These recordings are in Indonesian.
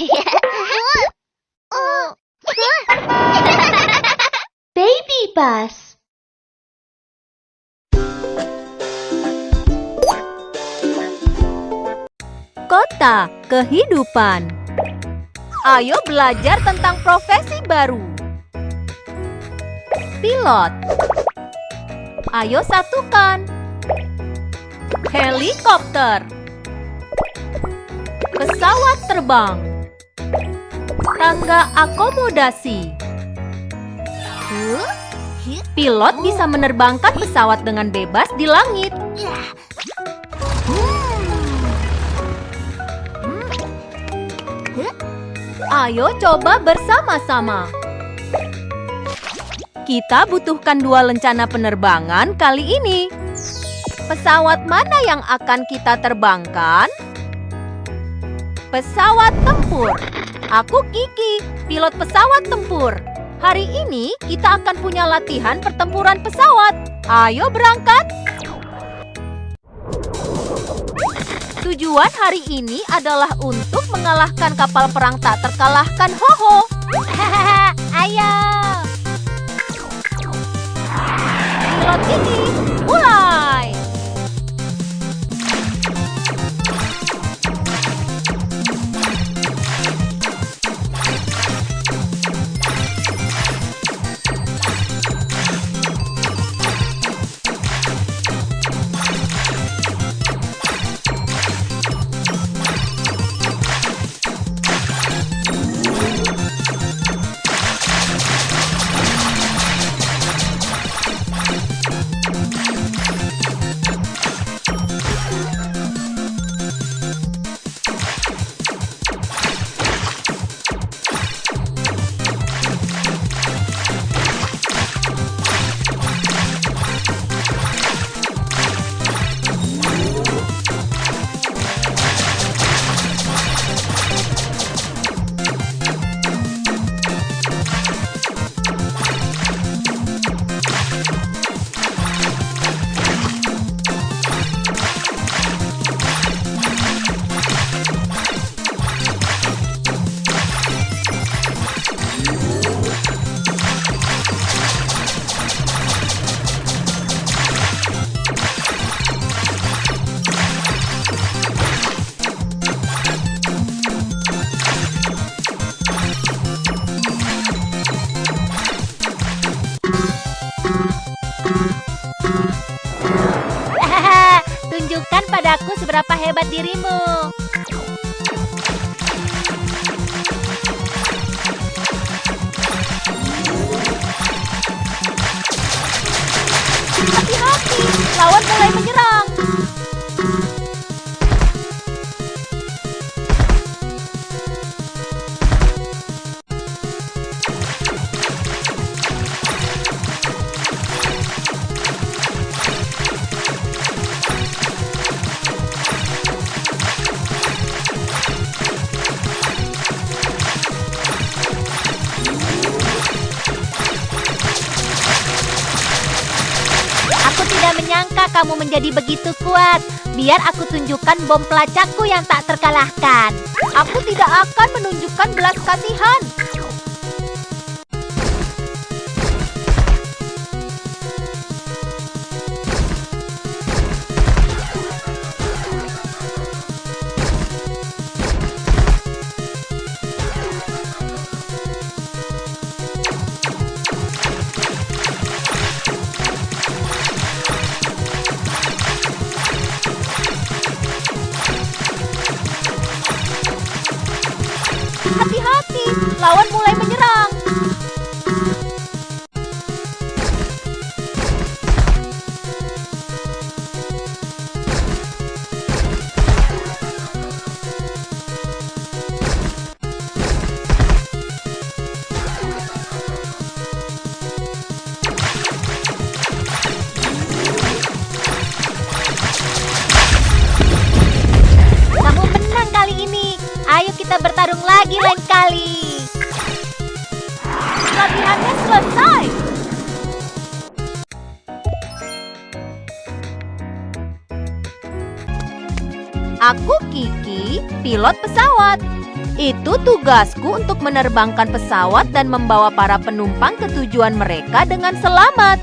Baby bus. Kota kehidupan. Ayo belajar tentang profesi baru. Pilot. Ayo satukan. Helikopter. Pesawat terbang. Tangga akomodasi. Pilot bisa menerbangkan pesawat dengan bebas di langit. Ayo coba bersama-sama. Kita butuhkan dua lencana penerbangan kali ini. Pesawat mana yang akan kita terbangkan? Pesawat tempur. Aku Kiki, pilot pesawat tempur. Hari ini kita akan punya latihan pertempuran pesawat. Ayo berangkat! Tujuan hari ini adalah untuk mengalahkan kapal perang tak terkalahkan Hoho. Ayo! Pilot Kiki, Padaku seberapa hebat dirimu. Hati-hati, lawan mulai menyerang. Kamu menjadi begitu kuat. Biar aku tunjukkan bom pelacakku yang tak terkalahkan. Aku tidak akan menunjukkan belas kasihan. lagi lain kali. Latihannya selesai. Aku Kiki, pilot pesawat. Itu tugasku untuk menerbangkan pesawat dan membawa para penumpang ke tujuan mereka dengan selamat.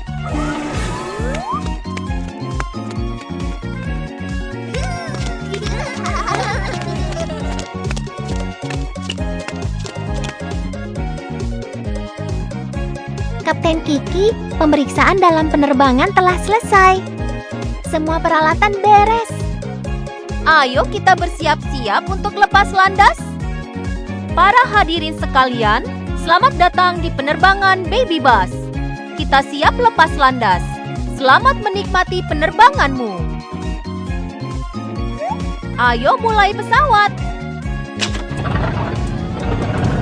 Kapten Kiki, pemeriksaan dalam penerbangan telah selesai. Semua peralatan beres. Ayo kita bersiap-siap untuk lepas landas. Para hadirin sekalian, selamat datang di penerbangan Baby Bus. Kita siap lepas landas. Selamat menikmati penerbanganmu. Ayo mulai pesawat.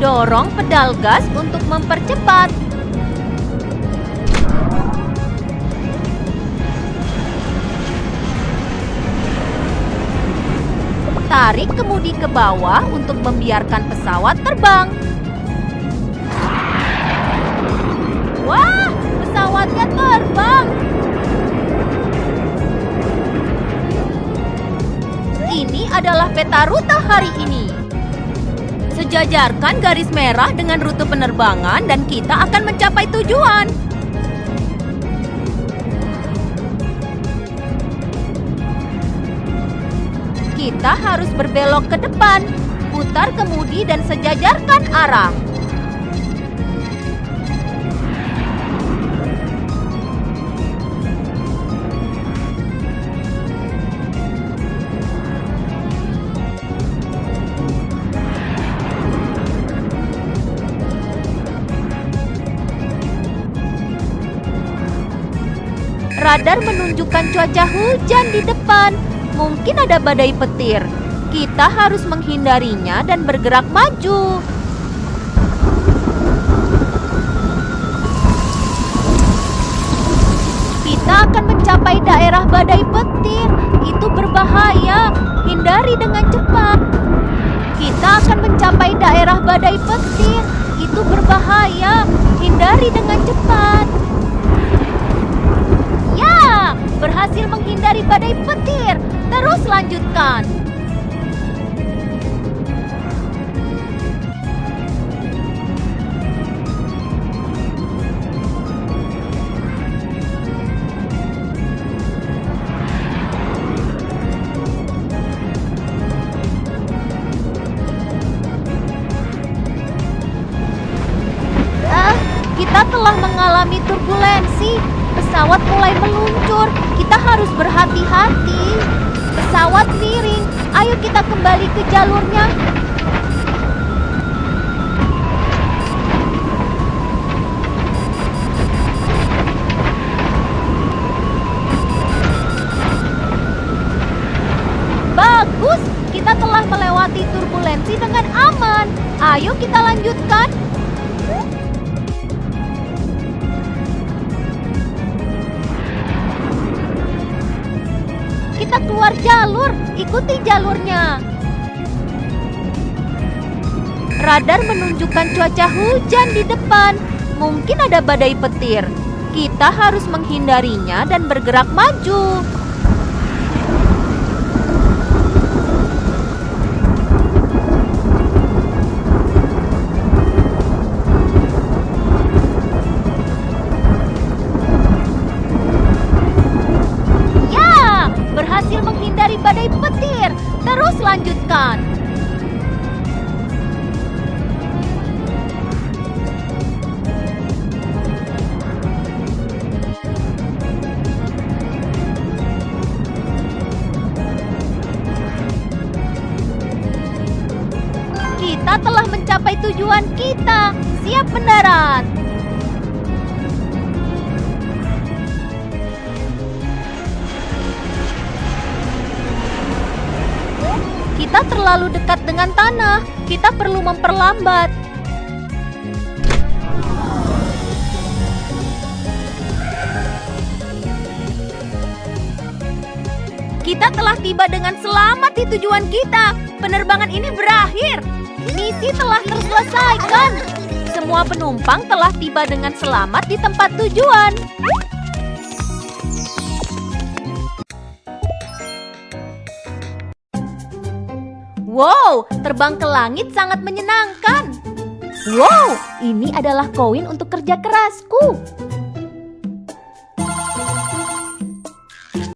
Dorong pedal gas untuk mempercepat. Tarik kemudi ke bawah untuk membiarkan pesawat terbang. Wah, pesawatnya terbang. Ini adalah peta rute hari ini. Sejajarkan garis merah dengan rute penerbangan dan kita akan mencapai tujuan. Harus berbelok ke depan, putar kemudi dan sejajarkan arah. Radar menunjukkan cuaca hujan di depan. Mungkin ada badai petir. Kita harus menghindarinya dan bergerak maju. Kita akan mencapai daerah badai petir. Itu berbahaya. Hindari dengan cepat. Kita akan mencapai daerah badai petir. Itu berbahaya. Hindari dengan cepat. Ya, berhasil menghindari badai petir. Terus lanjutkan. Turbulensi. Pesawat mulai meluncur. Kita harus berhati-hati. Pesawat miring. Ayo kita kembali ke jalurnya. Bagus, kita telah melewati turbulensi dengan aman. Ayo kita lanjutkan. Kita keluar jalur, ikuti jalurnya. Radar menunjukkan cuaca hujan di depan. Mungkin ada badai petir. Kita harus menghindarinya dan bergerak maju. Terus lanjutkan. Kita telah mencapai tujuan kita. Siap mendarat. Kita terlalu dekat dengan tanah. Kita perlu memperlambat. Kita telah tiba dengan selamat di tujuan kita. Penerbangan ini berakhir. Misi telah terselesaikan. Semua penumpang telah tiba dengan selamat di tempat tujuan. Wow, terbang ke langit sangat menyenangkan. Wow, ini adalah koin untuk kerja kerasku.